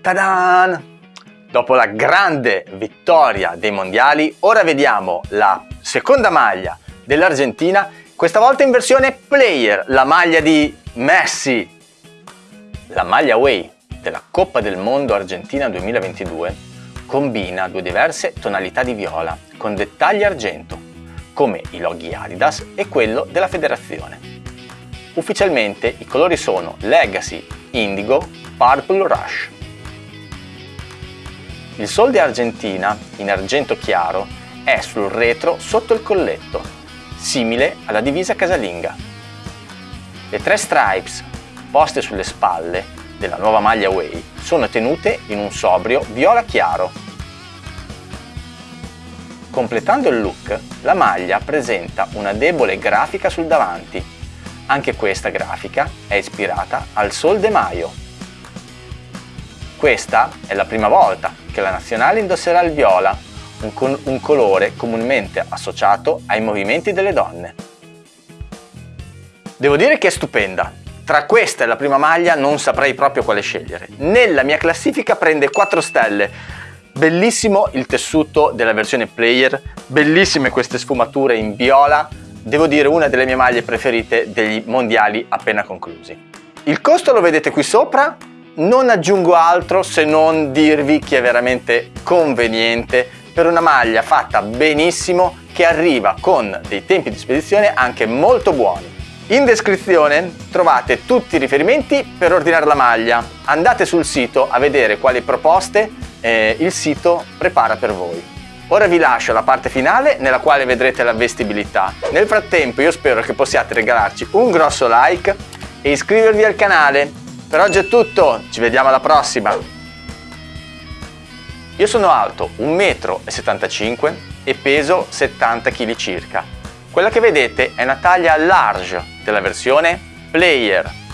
Tadan! Dopo la grande vittoria dei mondiali, ora vediamo la seconda maglia dell'Argentina, questa volta in versione player, la maglia di Messi. La maglia away della Coppa del Mondo Argentina 2022 combina due diverse tonalità di viola con dettagli argento, come i loghi Adidas e quello della federazione. Ufficialmente i colori sono Legacy, Indigo, Purple Rush. Il Sol di Argentina, in argento chiaro, è sul retro sotto il colletto, simile alla divisa casalinga. Le tre stripes poste sulle spalle della nuova maglia away sono tenute in un sobrio viola chiaro. Completando il look, la maglia presenta una debole grafica sul davanti. Anche questa grafica è ispirata al Sol de Mayo, questa è la prima volta che la nazionale indosserà il viola, un, un colore comunemente associato ai movimenti delle donne. Devo dire che è stupenda. Tra questa e la prima maglia non saprei proprio quale scegliere. Nella mia classifica prende 4 stelle. Bellissimo il tessuto della versione player, bellissime queste sfumature in viola, devo dire una delle mie maglie preferite degli mondiali appena conclusi. Il costo lo vedete qui sopra, non aggiungo altro se non dirvi che è veramente conveniente per una maglia fatta benissimo che arriva con dei tempi di spedizione anche molto buoni. In descrizione trovate tutti i riferimenti per ordinare la maglia. Andate sul sito a vedere quali proposte eh, il sito prepara per voi. Ora vi lascio la parte finale nella quale vedrete la vestibilità. Nel frattempo io spero che possiate regalarci un grosso like e iscrivervi al canale per oggi è tutto, ci vediamo alla prossima! Io sono alto 1,75 m e peso 70 kg circa. Quella che vedete è una taglia large della versione Player